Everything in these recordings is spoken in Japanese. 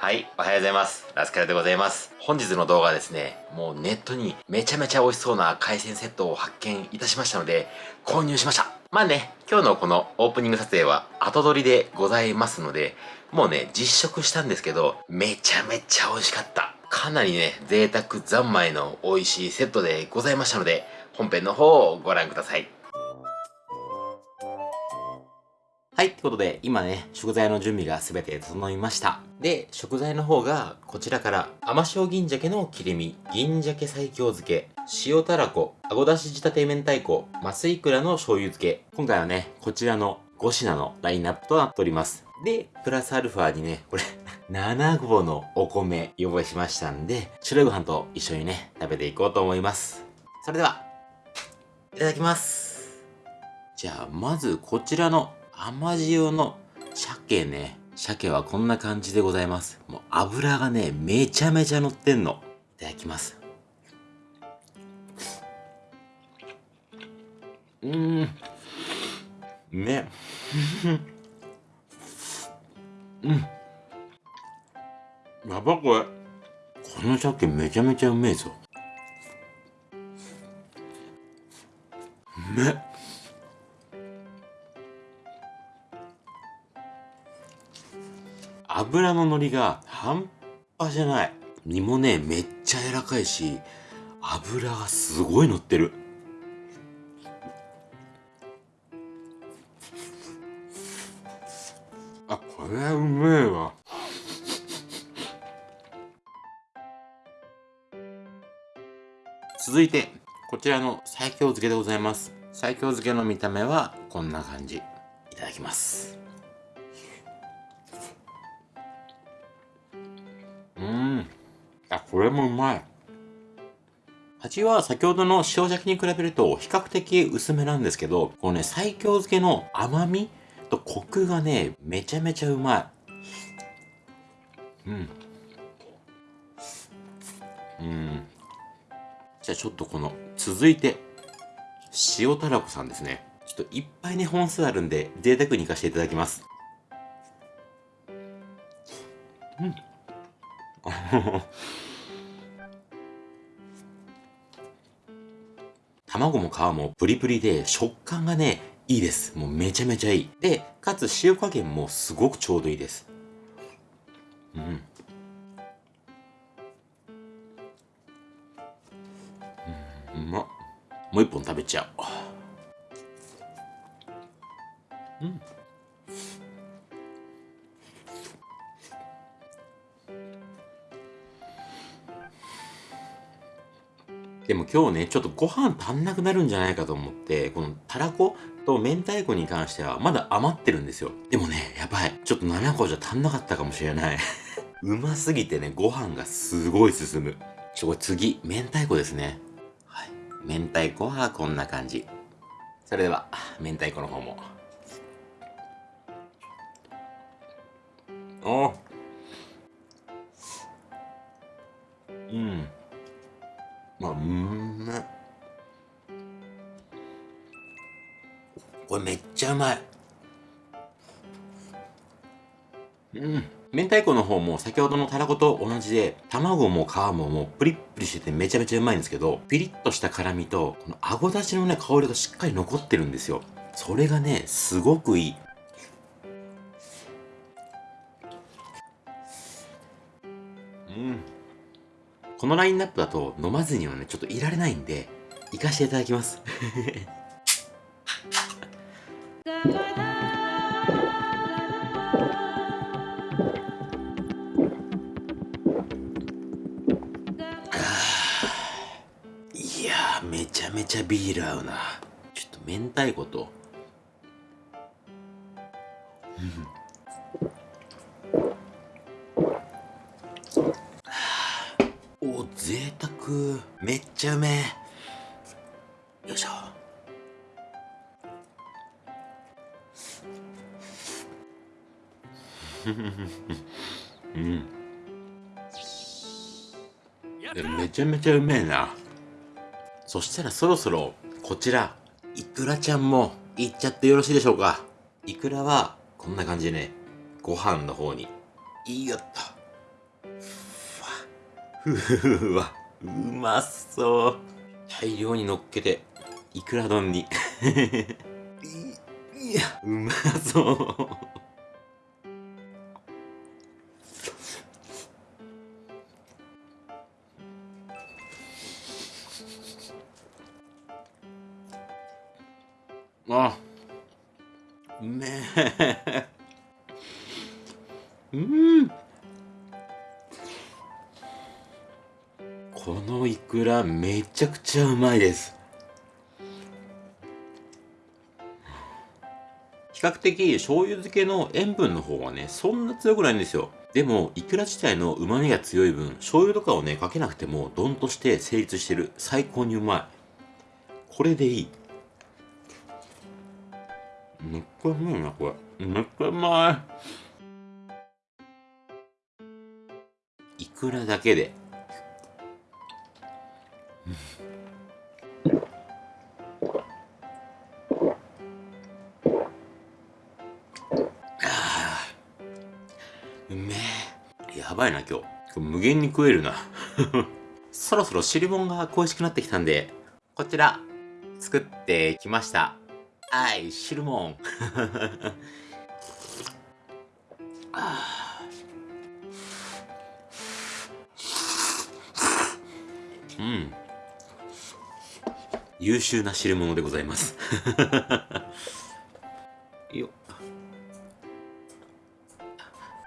はい、おはようございます。ラスカルでございます。本日の動画はですね、もうネットにめちゃめちゃ美味しそうな海鮮セットを発見いたしましたので、購入しました。まあね、今日のこのオープニング撮影は後撮りでございますので、もうね、実食したんですけど、めちゃめちゃ美味しかった。かなりね、贅沢三昧の美味しいセットでございましたので、本編の方をご覧ください。はい、ってことで、今ね、食材の準備が全て整いました。で、食材の方が、こちらから、甘塩銀鮭の切り身、銀鮭西京漬け、塩たらこ、あごだし仕立て明太子、マスイクラの醤油漬け。今回はね、こちらの5品のラインナップとなっております。で、プラスアルファにね、これ 7合のお米、用意しましたんで、白いご飯と一緒にね、食べていこうと思います。それでは、いただきます。じゃあ、まずこちらの甘塩の鮭ね。鮭はこんな感じでございます。もう油がね、めちゃめちゃ乗ってんの。いただきます。うーん。ね。うん。やばこれ。この鮭めちゃめちゃうめえぞ。う油の乗りが半端じゃない。身もね、めっちゃ柔らかいし、油がすごい乗ってる。あ、これはうめえわ。続いて、こちらの西京漬けでございます。西京漬けの見た目はこんな感じ。いただきます。あこれもうまい。味は先ほどの塩鮭に比べると比較的薄めなんですけど、このね、西京漬けの甘みとコクがね、めちゃめちゃうまい。うん。うん。じゃあちょっとこの、続いて、塩たらこさんですね。ちょっといっぱいね、本数あるんで、贅沢に行かせていただきます。うん。卵も皮もプリプリで食感がね、いいです。もうめちゃめちゃいい。で、かつ塩加減もすごくちょうどいいです。うん。うん、うまっ。もう一本食べちゃう。うん。でも今日ね、ちょっとご飯足んなくなるんじゃないかと思って、このたらこと明太子に関してはまだ余ってるんですよ。でもね、やばい。ちょっと7個じゃ足んなかったかもしれない。うますぎてね、ご飯がすごい進む。ちょ、これ次、明太子ですね。はい。明太子はこんな感じ。それでは、明太子の方も。おうん。まあ、うんめこれめっちゃうまい。うん。明太子の方も先ほどのたらこと同じで、卵も皮ももうプリップリしててめちゃめちゃうまいんですけど、ピリッとした辛みと、このあごだしのね、香りがしっかり残ってるんですよ。それがね、すごくいい。うん。このラインナップだと飲まずにはね、ちょっといられないんで、行かしていただきます。いやめちゃめちゃビール合うな。ちょっと明太子と、めっちゃうめえ。よいしょ。うん。めちゃめちゃうめえな。そしたらそろそろこちらいくらちゃんもいっちゃってよろしいでしょうか。いくらはこんな感じでね。ご飯の方に。いいよっとふわ、うまそう。大量に乗っけて、いくら丼に。いや、うまそう。あ、うめえ。うん。このイクラめちゃくちゃうまいです。比較的醤油漬けの塩分の方はね、そんな強くないんですよ。でも、イクラ自体の旨味が強い分、醤油とかをね、かけなくても、ドンとして成立してる。最高にうまい。これでいい。めっちゃうまいな、これ。めっちゃうまい。いくらだけで。あうめえ。やばいな、今日。無限に食えるな。そろそろ汁物が恋しくなってきたんで、こちら、作ってきました。はい、汁物。あ ーうん。優秀な汁物でございます。よっ。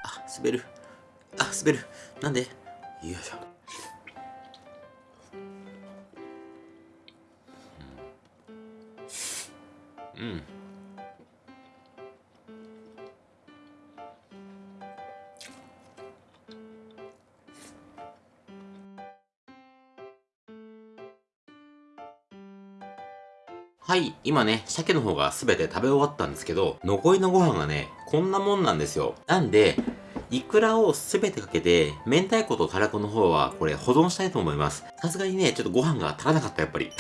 あ、滑る。あ、滑る。なんで？よいしょ。うん。うんはい、今ね、鮭の方が全て食べ終わったんですけど、残りのご飯がね、こんなもんなんですよ。なんで、イクラを全てかけて、明太子とたらこの方は、これ保存したいと思います。さすがにね、ちょっとご飯が足らなかった、やっぱり。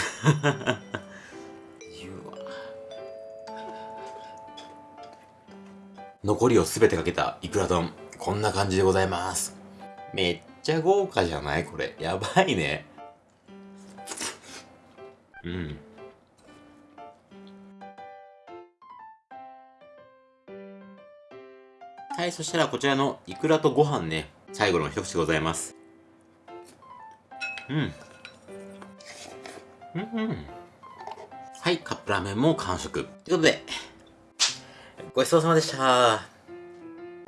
残りを全てかけたイクラ丼、こんな感じでございます。めっちゃ豪華じゃない？これ。やばいね。うん。はい、そしたらこちらのイクラとご飯ね、最後の一口でございます。うん。うん、うん。はい、カップラーメンも完食。ということで、ごちそうさまでした。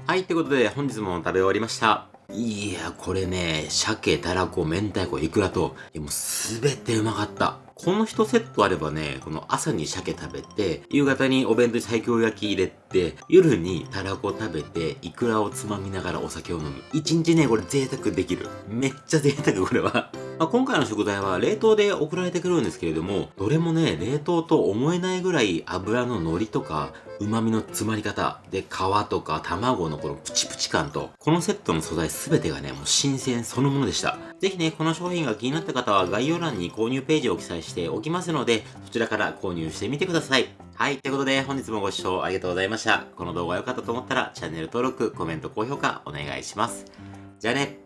はい、ということで本日も食べ終わりました。いや、これね、鮭、たらこ、明太子、イクラと、いやもうすべてうまかった。この一セットあればね、この朝に鮭食べて、夕方にお弁当に西京焼き入れて、夜にたらこ食べて、イクラをつまみながらお酒を飲む。一日ね、これ贅沢できる。めっちゃ贅沢、これは。まあ、今回の食材は冷凍で送られてくるんですけれども、どれもね、冷凍と思えないぐらい油の乗りとか、旨味の詰まり方、で、皮とか卵のこのプチプチ感と、このセットの素材すべてがね、もう新鮮そのものでした。ぜひね、この商品が気になった方は概要欄に購入ページを記載しておきますので、そちらから購入してみてください。はい、ということで本日もご視聴ありがとうございました。この動画が良かったと思ったらチャンネル登録、コメント、高評価お願いします。じゃあね。